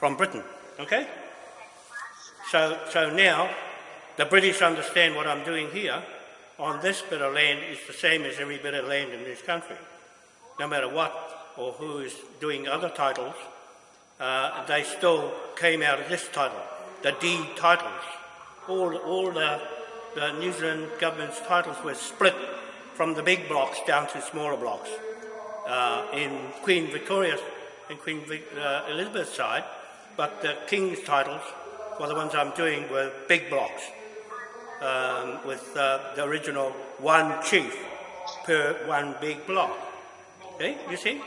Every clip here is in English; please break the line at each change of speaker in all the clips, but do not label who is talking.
from Britain. Okay? So, so now the British understand what I'm doing here on this bit of land is the same as every bit of land in this country. No matter what or who is doing other titles, uh, they still came out of this title, the deed titles. All, all the, the New Zealand government's titles were split from the big blocks down to smaller blocks. Uh, in Queen Victoria's and Queen uh, Elizabeth's side, but the King's titles, well, the ones I'm doing were big blocks um, with uh, the original one chief per one big block. Okay, you see?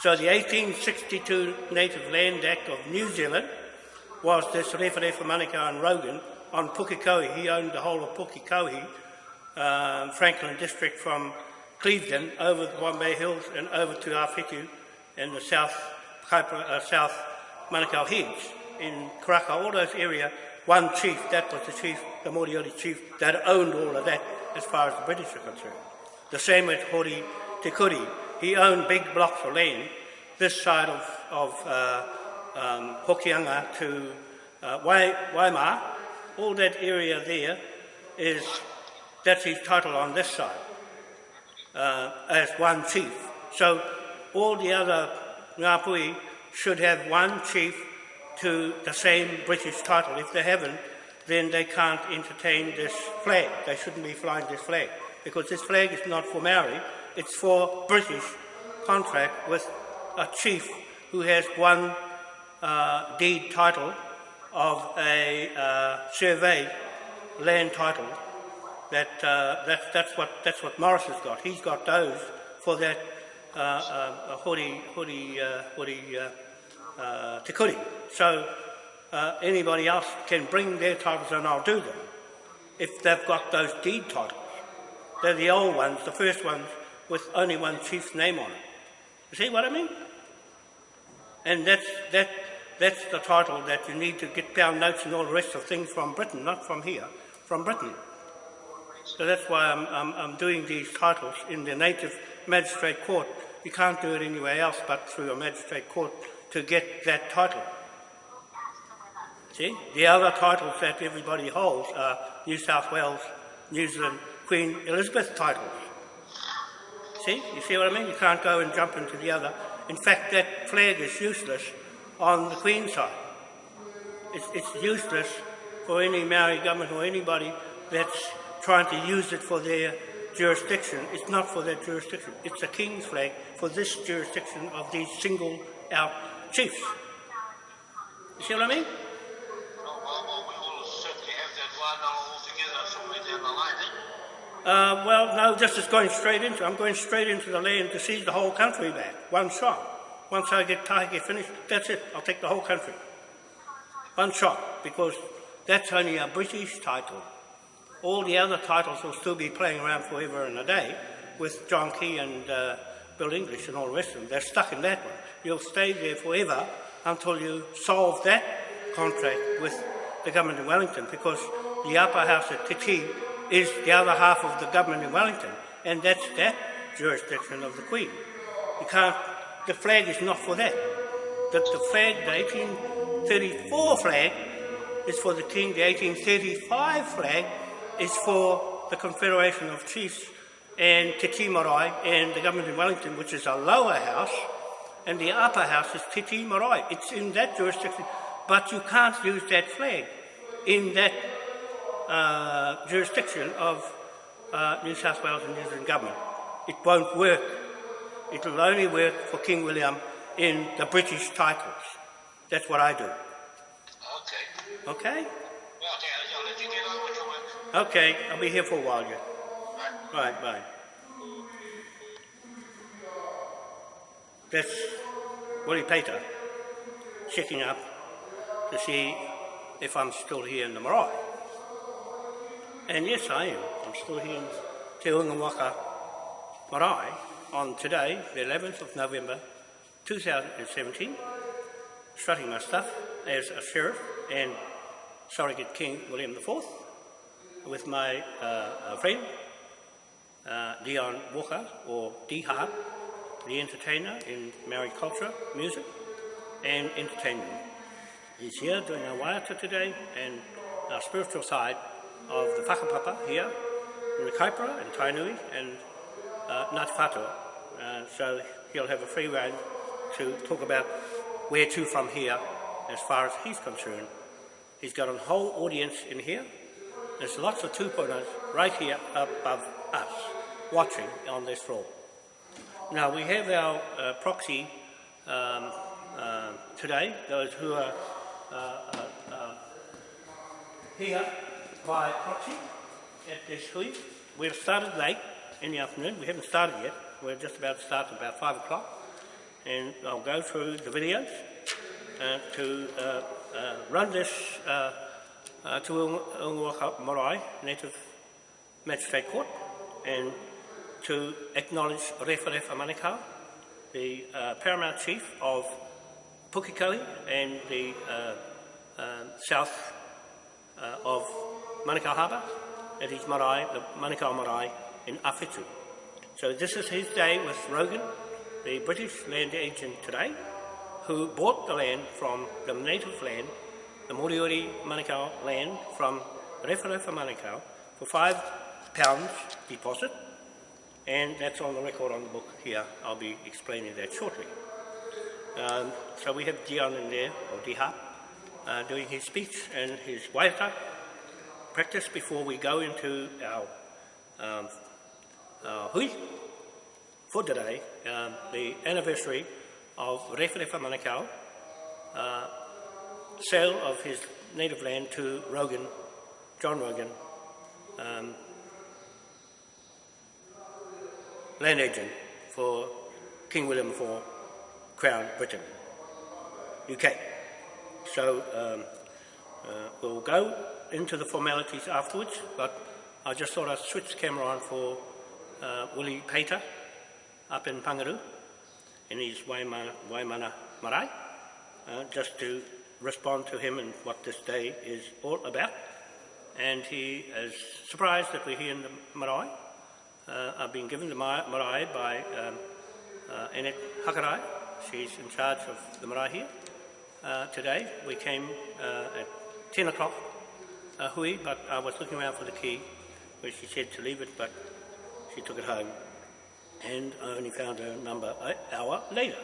So the 1862 Native Land Act of New Zealand was this Referefa Manukau and Rogan on Pukekohe. He owned the whole of Pukekohe, uh, Franklin district from Clevedon over the Bombay Hills and over to Awhitu in the south, uh, south Manukau Heads in Karaka, all those area, one chief, that was the chief, the Moriori chief, that owned all of that as far as the British are concerned. The same with Hori Te Kuri. He owned big blocks of land this side of, of uh, um, Hokianga to uh, Waimar. All that area there is, that's his title on this side uh, as one chief. So all the other Ngāpui should have one chief to the same British title. If they haven't, then they can't entertain this flag. They shouldn't be flying this flag because this flag is not for Maori, it's for British contract with a chief who has one uh, deed title of a uh, survey land title. That, uh, that, that's, what, that's what Morris has got. He's got those for that hori, hori, uh, hori uh, uh, te kuri. So uh, anybody else can bring their titles and I'll do them if they've got those deed titles. They're the old ones, the first ones with only one chief's name on it. You see what I mean? And that's, that, that's the title that you need to get pound notes and all the rest of things from Britain, not from here, from Britain. So that's why I'm, I'm, I'm doing these titles in the native magistrate court. You can't do it anywhere else but through a magistrate court to get that title. See? The other titles that everybody holds are New South Wales, New Zealand, Queen Elizabeth titles. See? You see what I mean? You can't go and jump into the other. In fact, that flag is useless on the Queen side. It's, it's useless for any Maori government or anybody that's trying to use it for their jurisdiction. It's not for their jurisdiction. It's a King's flag for this jurisdiction of these single out chiefs. You see what I mean? Uh, well, no, just as going straight into I'm going straight into the land to seize the whole country back, one shot. Once I get get finished, that's it. I'll take the whole country. One shot, because that's only a British title. All the other titles will still be playing around forever and a day with John Key and uh, Bill English and all the rest of them. They're stuck in that one. You'll stay there forever until you solve that contract with the government in Wellington because the upper house at Titi is the other half of the government in Wellington and that's that jurisdiction of the Queen. You can't, the flag is not for that. The, the flag, the 1834 flag is for the King, the 1835 flag is for the Confederation of Chiefs and Te Marae and the government in Wellington, which is a lower house, and the upper house is Te Marae. It's in that jurisdiction, but you can't use that flag in that uh, jurisdiction of uh, New South Wales and New Zealand government. It won't work. It will only work for King William in the British titles. That's what I do.
Okay.
Okay?
Well, I'll let you get on with your work.
Okay, I'll be here for a while yet.
Right.
Bye. That's Willie Pater checking up to see if I'm still here in the marae. And yes, I am. I'm still here in Te Ungawaka Marae on today, the 11th of November 2017, strutting my stuff as a sheriff and surrogate King William IV with my uh, friend uh, Dion Walker, or D Hart, the entertainer in Maori culture, music, and entertainment. He's here doing a waiata today and our spiritual side of the whakapapa here in the Kaipara and Tainui and uh, Ngāti Whātua. Uh, so he'll have a free rein to talk about where to from here as far as he's concerned. He's got a whole audience in here. There's lots of tupunas right here above us watching on this floor. Now we have our uh, proxy um, uh, today, those who are uh, uh, uh, here by proxy at this hui. We've started late in the afternoon. We haven't started yet. We're just about to start at about 5 o'clock. And I'll go through the videos uh, to run this uh, to Ungawaka Marae, Native Magistrate Court, and to acknowledge Refa Refa Manukau, the uh, Paramount Chief of Pukekohe and the uh, uh, south uh, of Manukau Harbour, at his marae, the Manukau Marae in Awhitu. So this is his day with Rogan, the British land agent today, who bought the land from the native land, the Moriori Manukau land from Referefa Manukau for five pounds deposit, and that's on the record on the book here. I'll be explaining that shortly. Um, so we have Dion in there, or Diha, uh, doing his speech and his waiata practice before we go into our um, uh, hui for today, um, the anniversary of Referefa Manukau, uh, sale of his native land to Rogan, John Rogan, um, land agent for King William IV, Crown Britain, UK. So um, uh, we'll go into the formalities afterwards, but I just thought I'd switch the camera on for uh, Willie Pater up in Pangaru in his Waimana, Waimana Marae, uh, just to respond to him and what this day is all about. And he is surprised that we're here in the marae. Uh, I've been given the marae by um, uh, Annette Hakarai. She's in charge of the marae here. Uh, today we came uh, at 10 o'clock uh, hui, but I was looking around for the key, where she said to leave it, but she took it home, and I only found her number an hour later.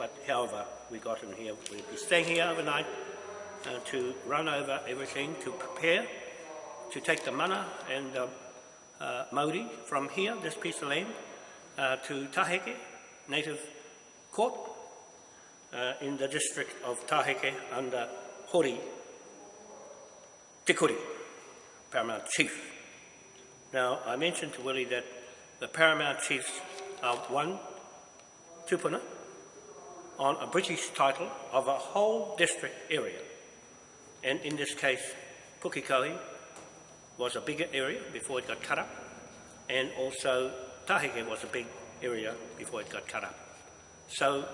But however, we got in here. We'll be staying here overnight uh, to run over everything, to prepare, to take the mana and the uh, Maori from here, this piece of land, uh, to Taheke, native court, uh, in the district of Taheke under Hori Te Kuri, Paramount Chief. Now, I mentioned to Willie that the Paramount Chiefs are one tupuna on a British title of a whole district area. And in this case, Pukekohe was a bigger area before it got cut up, and also Taheke was a big area before it got cut up. So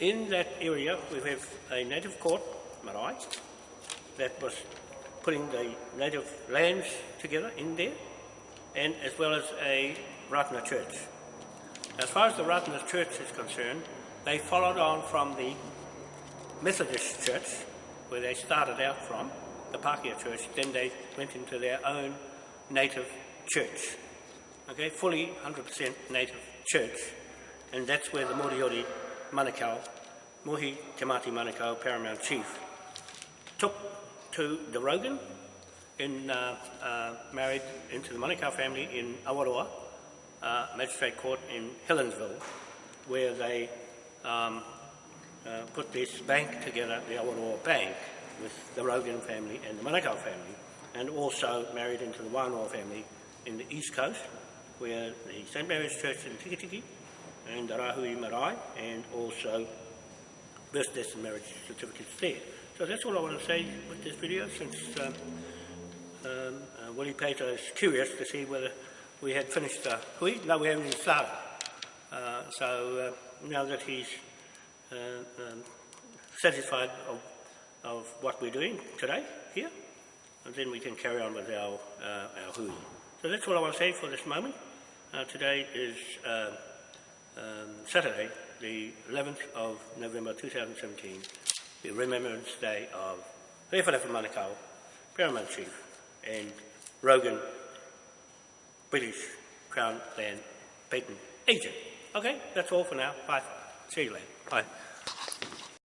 in that area, we have a native court, marae, that was putting the native lands together in there, and as well as a Ratana church. As far as the Ratana church is concerned, they followed on from the Methodist church, where they started out from, the Pākehā church, then they went into their own native church. Okay, fully 100% native church, and that's where the Moriori Manukau, Muhi Te Mati Manukau, Paramount Chief, took to the Rogan, in, uh, uh, married into the Manukau family in Awaroa, uh, Magistrate Court in Helensville, where they um, uh, put this bank together, the Awaroa Bank, with the Rogan family and the Manukau family, and also married into the Wānoa family in the East Coast, where the St. Mary's Church in Tikitiki and the Rahui Marae, and also birth, death and marriage certificates there. So that's all I want to say with this video, since um, um, uh, Willie Pater is curious to see whether we had finished the hui. No, we haven't even started. Uh, so uh, now that he's uh, um, satisfied of, of what we're doing today here, and then we can carry on with our, uh, our hui. So that's all I want to say for this moment. Uh, today is uh, um, Saturday, the 11th of November 2017, the Remembrance Day of Rewharewha Manukau, Paramount Chief, and Rogan, British Crown Land Patent Agent. Okay, that's all for now. Bye. See you later. Bye.